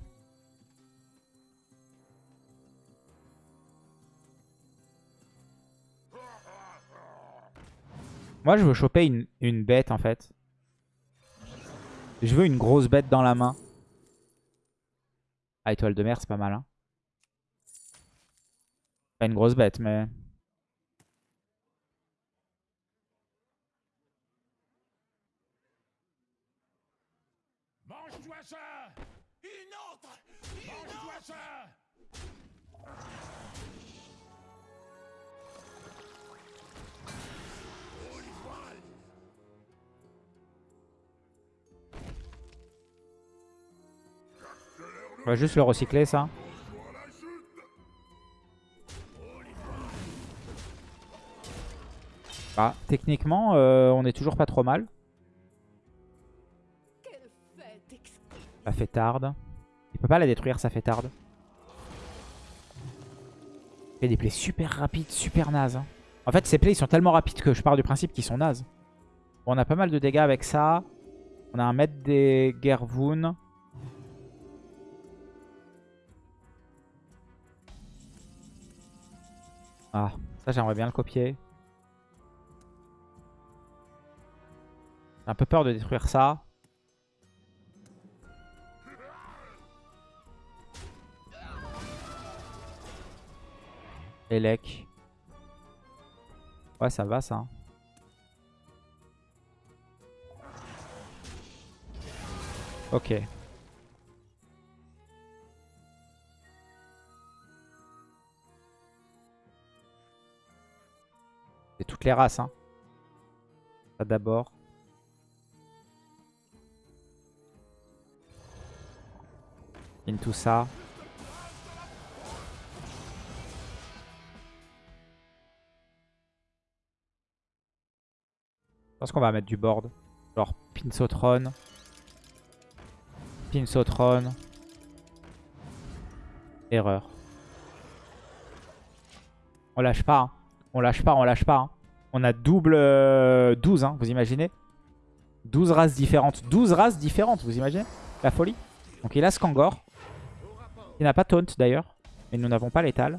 Moi, je veux choper une bête en fait. Je veux une grosse bête dans la main. Ah, étoile de mer, c'est pas mal. Hein. Pas une grosse bête, mais... On va juste le recycler ça. Ah, techniquement, euh, on est toujours pas trop mal. Ça fait tarde. Il peut pas la détruire, ça fait tarde. Il fait des plays super rapides, super nazes. Hein. En fait, ces plays, ils sont tellement rapides que je pars du principe qu'ils sont nazes. on a pas mal de dégâts avec ça. On a un maître des Gervoun. Ah, ça j'aimerais bien le copier. J'ai un peu peur de détruire ça. Elec. Ouais, ça va ça. Ok. Toutes les races. Hein. Ça d'abord. Into ça. Je pense qu'on va mettre du board. Genre Pinsotron. Pinsotron. Erreur. On lâche pas. Hein. On lâche pas, on lâche pas. Hein. On a double 12, euh, hein, vous imaginez 12 races différentes. 12 races différentes, vous imaginez La folie. Donc il a Skangor. Il n'a pas Taunt d'ailleurs. Mais nous n'avons pas l'étal.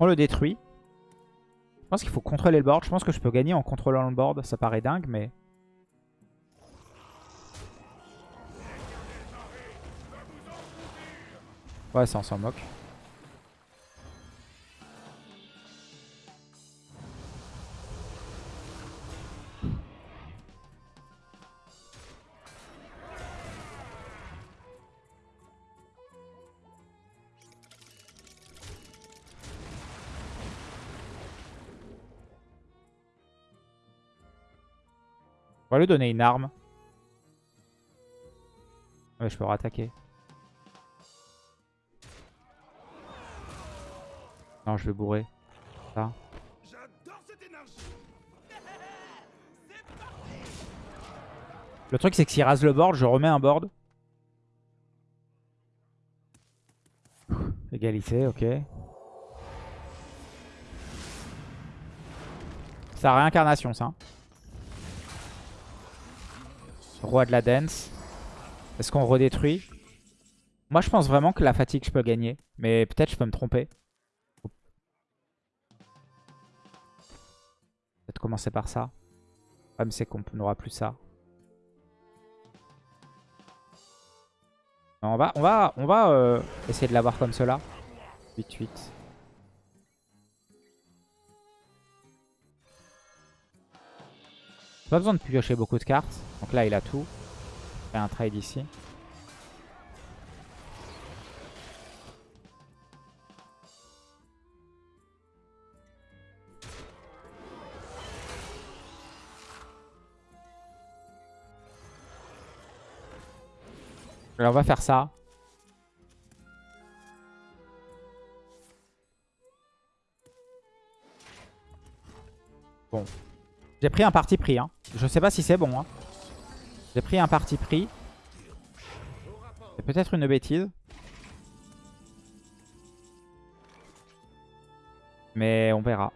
On le détruit. Je pense qu'il faut contrôler le board. Je pense que je peux gagner en contrôlant le board. Ça paraît dingue, mais... Ouais, ça on s'en moque. Lui donner une arme. Ouais, je peux rattaquer. Non, je vais bourrer. Ça. Le truc, c'est que s'il rase le board, je remets un board. Égalité, ok. Sa réincarnation, ça. Roi de la dance. Est-ce qu'on redétruit? Moi, je pense vraiment que la fatigue, je peux gagner. Mais peut-être je peux me tromper. Peut-être commencer par ça. Le problème, c'est qu'on n'aura plus ça. On va, on va, on va euh, essayer de l'avoir comme cela. 8-8. Pas besoin de piocher beaucoup de cartes. Donc là, il a tout. Fait un trade ici. Alors on va faire ça. Bon. J'ai pris un parti pris. Hein. Je sais pas si c'est bon. Hein. J'ai pris un parti pris. C'est peut-être une bêtise. Mais on verra.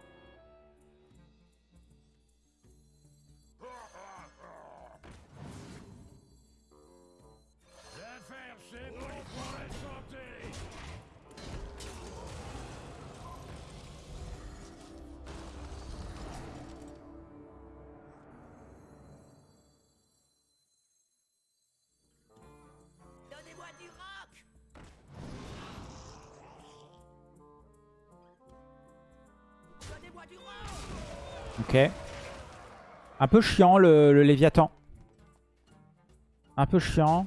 Un peu chiant le, Léviathan. Un peu chiant.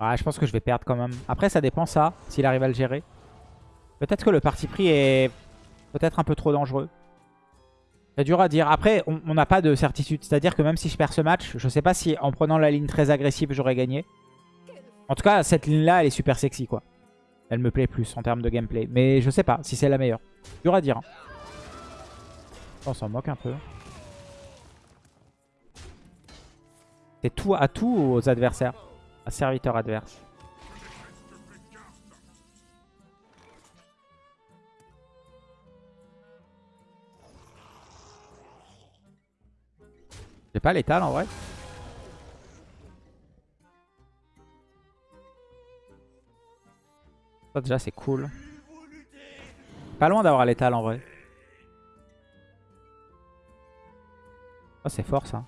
je pense que je vais perdre quand même. Après, ça dépend ça, s'il arrive à le gérer. Peut-être que le parti pris est peut-être un peu trop dangereux. C'est dur à dire. Après, on n'a pas de certitude. C'est-à-dire que même si je perds ce match, je sais pas si en prenant la ligne très agressive, j'aurais gagné. En tout cas, cette ligne-là, elle est super sexy, quoi. Elle me plaît plus en termes de gameplay. Mais je sais pas si c'est la meilleure. Dur à dire. Hein. On s'en moque un peu. C'est tout à tout aux adversaires. À serviteur adverse. J'ai pas l'étal en vrai. Ça déjà c'est cool. Pas loin d'avoir l'étal en vrai. Oh, c'est fort ça.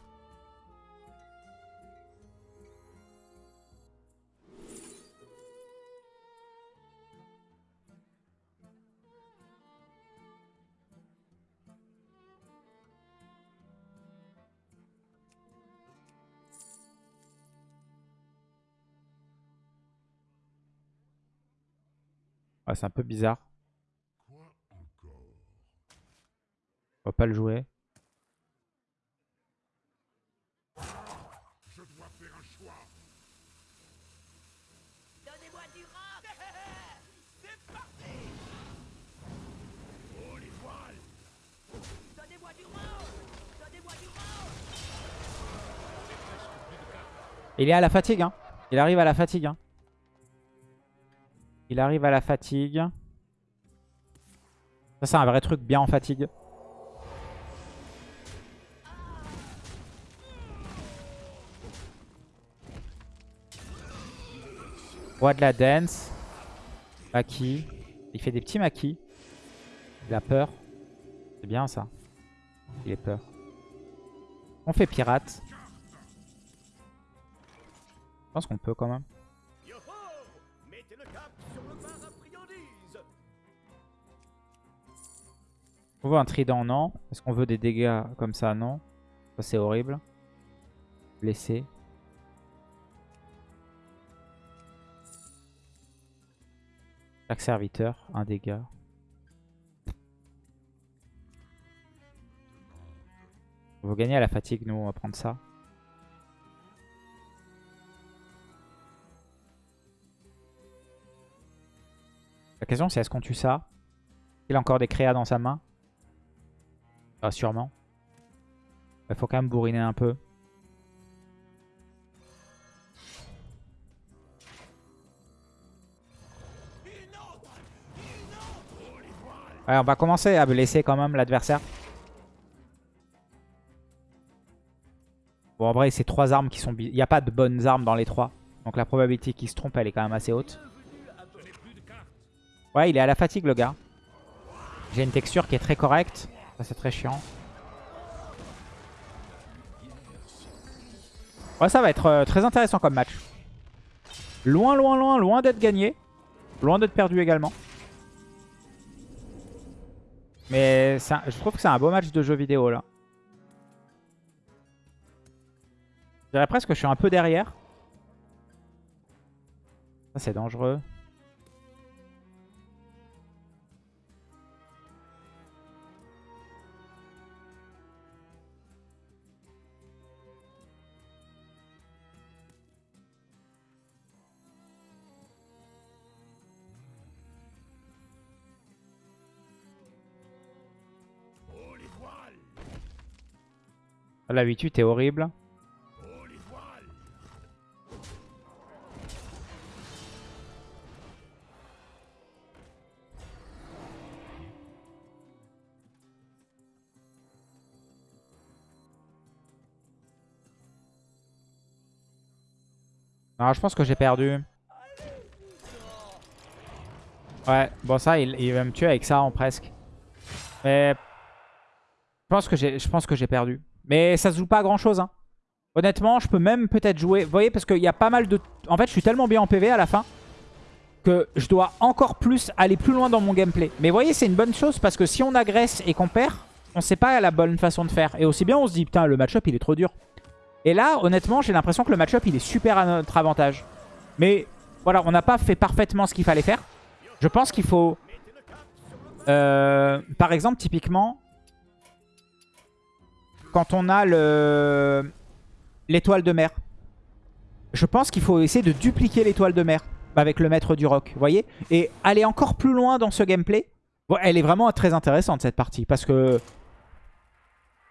c'est un peu bizarre. On va pas le jouer. Il est à la fatigue. Hein. Il arrive à la fatigue. Hein. Il arrive à la fatigue. Ça, c'est un vrai truc bien en fatigue. Roi de la dance. Maki. Il fait des petits maquis. Il a peur. C'est bien ça. Il est peur. On fait pirate. Je pense qu'on peut quand même. On veut un trident, non? Est-ce qu'on veut des dégâts comme ça, non? Ça, c'est horrible. Blessé. Chaque serviteur, un dégât. On veut gagner à la fatigue, nous, on va prendre ça. La question c'est est-ce qu'on tue ça? Il a encore des créas dans sa main? Ah, Sûrement. Il faut quand même bourriner un peu. Ouais, on va commencer à blesser quand même l'adversaire. Bon, en vrai, c'est trois armes qui sont... Il n'y a pas de bonnes armes dans les trois. Donc la probabilité qu'il se trompe, elle est quand même assez haute. Ouais, il est à la fatigue, le gars. J'ai une texture qui est très correcte. Ça, c'est très chiant. Ouais, ça va être euh, très intéressant comme match. Loin, loin, loin, loin d'être gagné. Loin d'être perdu également. Mais je trouve que c'est un beau match de jeu vidéo là. Je dirais presque que je suis un peu derrière. Ça c'est dangereux. 8-8 est horrible. Ah, je pense que j'ai perdu. Ouais, bon ça, il, il, va me tuer avec ça en presque. Mais je pense que j'ai perdu. Mais ça se joue pas à grand chose. Hein. Honnêtement, je peux même peut-être jouer. Vous voyez, parce qu'il y a pas mal de... En fait, je suis tellement bien en PV à la fin que je dois encore plus aller plus loin dans mon gameplay. Mais vous voyez, c'est une bonne chose parce que si on agresse et qu'on perd, on sait pas la bonne façon de faire. Et aussi bien, on se dit, putain, le match-up, il est trop dur. Et là, honnêtement, j'ai l'impression que le match-up, il est super à notre avantage. Mais voilà, on n'a pas fait parfaitement ce qu'il fallait faire. Je pense qu'il faut... Euh, par exemple, typiquement, quand on a le l'étoile de mer. Je pense qu'il faut essayer de dupliquer l'étoile de mer avec le maître du rock, vous voyez? Et aller encore plus loin dans ce gameplay. Elle est vraiment très intéressante cette partie parce que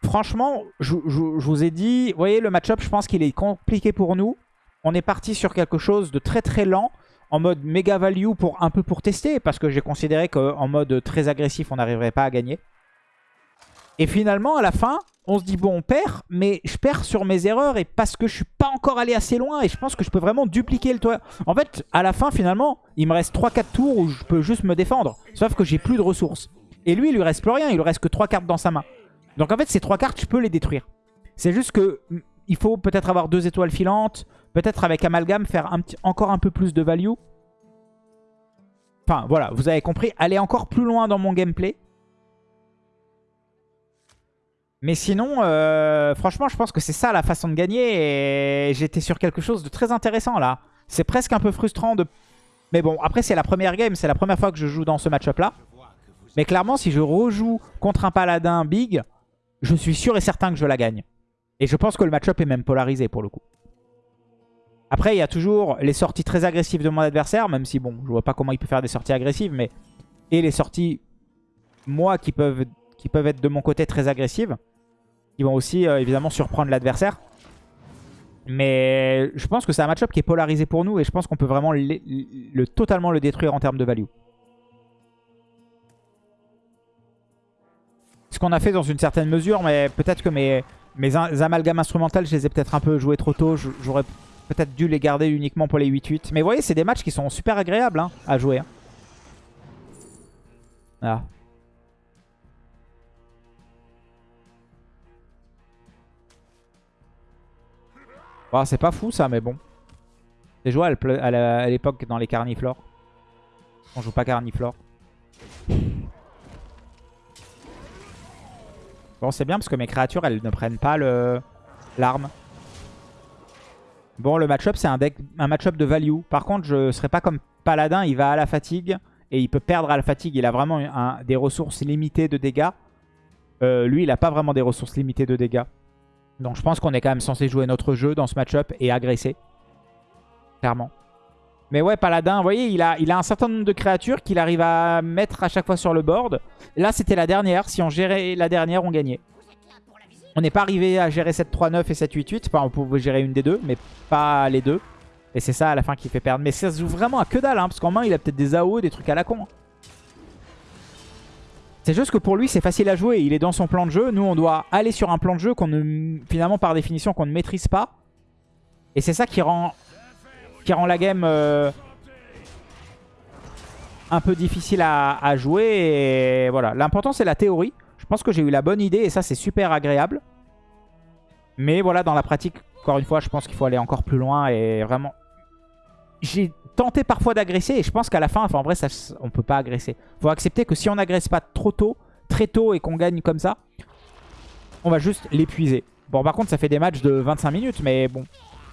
franchement, je, vous ai dit, vous voyez le match-up, je pense qu'il est compliqué pour nous. On est parti sur quelque chose de très très lent en mode méga value pour un peu pour tester parce que j'ai considéré qu'en mode très agressif on n'arriverait pas à gagner. Et finalement à la fin, on se dit bon on perd, mais je perds sur mes erreurs et parce que je suis pas encore allé assez loin et je pense que je peux vraiment dupliquer le toit. En fait, à la fin finalement, il me reste 3-4 tours où je peux juste me défendre. Sauf que j'ai plus de ressources. Et lui, il lui reste plus rien, il lui reste que 3 cartes dans sa main. Donc en fait, ces 3 cartes, je peux les détruire. C'est juste que mm, il faut peut-être avoir deux étoiles filantes, peut-être avec Amalgam faire encore un peu plus de value. Enfin voilà, vous avez compris, aller encore plus loin dans mon gameplay. Mais sinon, euh, franchement, je pense que c'est ça la façon de gagner. Et j'étais sur quelque chose de très intéressant là. C'est presque un peu frustrant de... Mais bon, après c'est la première game, c'est la première fois que je joue dans ce match-up là. Mais clairement, si je rejoue contre un paladin big, je suis sûr et certain que je la gagne. Et je pense que le match-up est même polarisé pour le coup. Après, il y a toujours les sorties très agressives de mon adversaire, même si bon, je vois pas comment il peut faire des sorties agressives, mais... Et les sorties, moi, qui peuvent, qui peuvent être de mon côté très agressives qui vont aussi euh, évidemment surprendre l'adversaire. Mais je pense que c'est un match-up qui est polarisé pour nous et je pense qu'on peut vraiment le, totalement le détruire en termes de value. Ce qu'on a fait dans une certaine mesure, mais peut-être que mes, mes amalgames instrumentales, je les ai peut-être un peu joués trop tôt. J'aurais peut-être dû les garder uniquement pour les 8-8. Mais vous voyez, c'est des matchs qui sont super agréables hein, à jouer. Hein. Voilà. C'est pas fou ça, mais bon. C'est joué à l'époque dans les carniflores. On joue pas carniflore. Bon, c'est bien parce que mes créatures, elles ne prennent pas l'arme. Bon, le match-up, c'est un, un match-up de value. Par contre, je serais pas comme Paladin, il va à la fatigue. Et il peut perdre à la fatigue. Il a vraiment des ressources limitées de dégâts. Euh, lui, il a pas vraiment des ressources limitées de dégâts. Donc je pense qu'on est quand même censé jouer notre jeu dans ce match-up et agresser. Clairement. Mais ouais, Paladin, vous voyez, il a, un certain nombre de créatures qu'il arrive à mettre à chaque fois sur le board. Là, c'était la dernière. Si on gérait la dernière, on gagnait. On n'est pas arrivé à gérer 7-3-9 et 7-8-8. Enfin, on pouvait gérer une des deux, mais pas les deux. Et c'est ça à la fin qui fait perdre. Mais ça se joue vraiment à que dalle, hein, parce qu'en main, il a peut-être des AO, des trucs à la con. Hein. C'est juste que pour lui, c'est facile à jouer. Il est dans son plan de jeu. Nous, on doit aller sur un plan de jeu qu'on ne, finalement, par définition, qu'on ne maîtrise pas. Et c'est ça qui rend, qui rend la game euh, un peu difficile à, jouer. Et voilà. L'important, c'est la théorie. Je pense que j'ai eu la bonne idée et ça, c'est super agréable. Mais voilà, dans la pratique, encore une fois, je pense qu'il faut aller encore plus loin et vraiment... J'ai tenté parfois d'agresser et je pense qu'à la fin, enfin en vrai, ça, on peut pas agresser. faut accepter que si on n'agresse pas trop tôt, très tôt et qu'on gagne comme ça, on va juste l'épuiser. Bon, par contre, ça fait des matchs de 25 minutes, mais bon.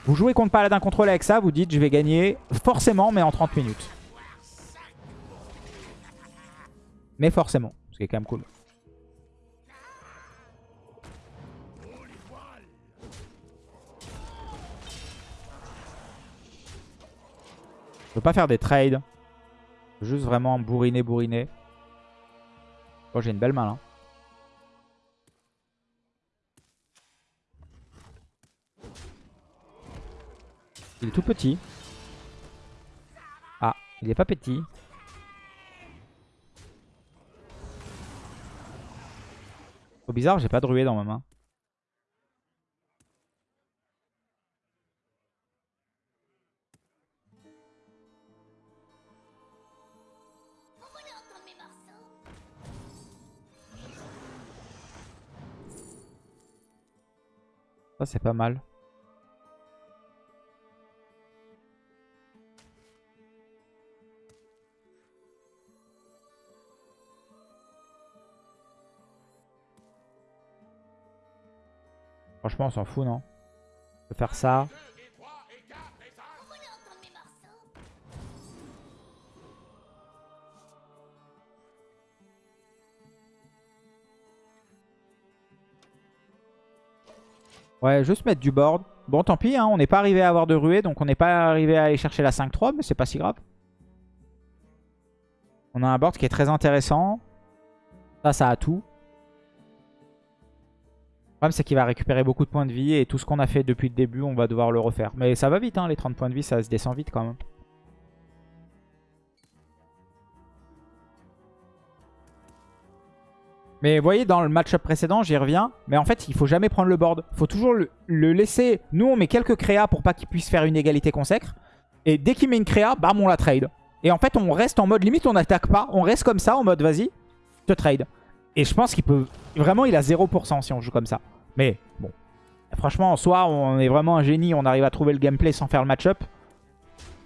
Vous jouez contre Paladin Contrôle avec ça, vous dites je vais gagner forcément, mais en 30 minutes. Mais forcément, ce qui est quand même cool. Peux pas faire des trades. Juste vraiment bourriner, bourriner. Oh, j'ai une belle main là. Il est tout petit. Ah, il est pas petit. Trop bizarre, j'ai pas de ruée dans ma main. Ça c'est pas mal. Franchement, on s'en fout, non? On peut faire ça. Ouais, juste mettre du board. Bon, tant pis, hein, on n'est pas arrivé à avoir de ruée, donc on n'est pas arrivé à aller chercher la 5-3, mais c'est pas si grave. On a un board qui est très intéressant. Ça, ça a tout. Le problème, c'est qu'il va récupérer beaucoup de points de vie et tout ce qu'on a fait depuis le début, on va devoir le refaire. Mais ça va vite, hein, les 30 points de vie, ça se descend vite quand même. Mais vous voyez, dans le match-up précédent, j'y reviens. Mais en fait, il faut jamais prendre le board. Il faut toujours le, laisser. Nous, on met quelques créas pour pas qu'il puisse faire une égalité consacre. Et dès qu'il met une créa, bam, on la trade. Et en fait, on reste en mode limite, on n'attaque pas. On reste comme ça, en mode vas-y, te trade. Et je pense qu'il peut... Vraiment, il a 0% si on joue comme ça. Mais bon. Franchement, soit on est vraiment un génie, on arrive à trouver le gameplay sans faire le match-up.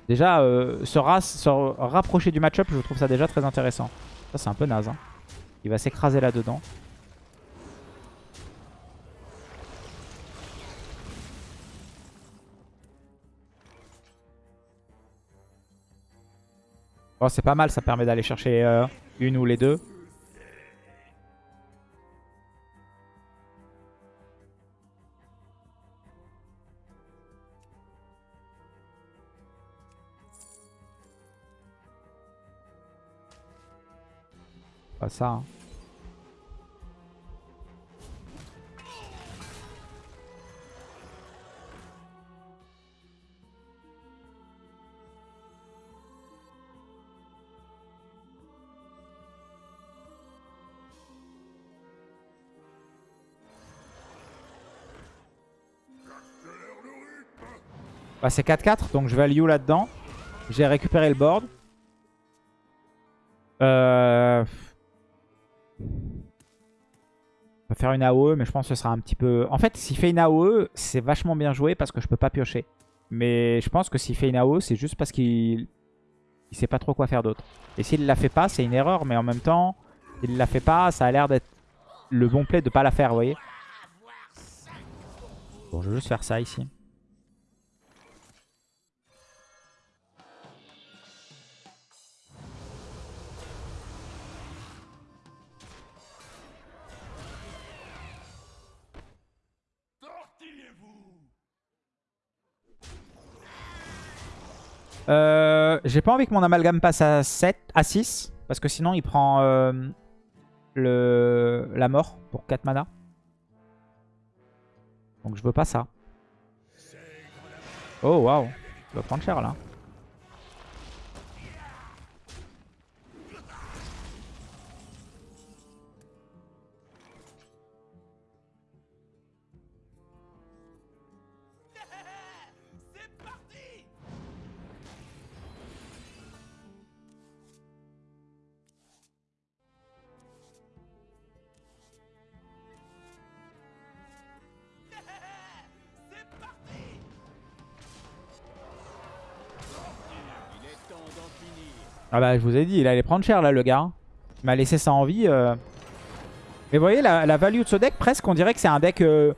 Déjà, euh, se, rapprocher du match-up, je trouve ça déjà très intéressant. Ça, c'est un peu naze. Hein. Il va s'écraser là-dedans. Bon, c'est pas mal, ça permet d'aller chercher euh, une ou les deux. Pas ça. Hein. Bah, c'est 4-4, donc je value là-dedans. J'ai récupéré le board. Euh... On peut faire une AOE, mais je pense que ce sera un petit peu... En fait, s'il fait une AOE, c'est vachement bien joué parce que je peux pas piocher. Mais je pense que s'il fait une AOE, c'est juste parce qu'il il sait pas trop quoi faire d'autre. Et s'il la fait pas, c'est une erreur. Mais en même temps, s'il la fait pas, ça a l'air d'être le bon play de pas la faire, vous voyez. Bon, je vais juste faire ça ici. Euh, J'ai pas envie que mon amalgame passe à 7, à 6. Parce que sinon il prend euh, le, la mort pour 4 mana. Donc je veux pas ça. Oh waouh, tu vas prendre cher là. Ah bah je vous ai dit, il allait prendre cher là le gars. Il m'a laissé ça en vie. euh. Mais vous voyez la, value de ce deck, presque on dirait que c'est un deck... euh,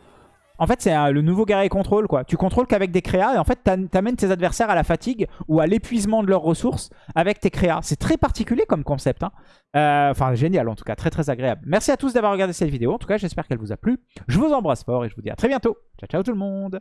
En fait c'est le nouveau guerrier contrôle quoi. Tu contrôles qu'avec des créas et en fait t'amènes tes adversaires à la fatigue ou à l'épuisement de leurs ressources avec tes créas. C'est très particulier comme concept. hein. Euh, Enfin génial en tout cas, très très agréable. Merci à tous d'avoir regardé cette vidéo. En tout cas j'espère qu'elle vous a plu. Je vous embrasse fort et je vous dis à très bientôt. Ciao ciao tout le monde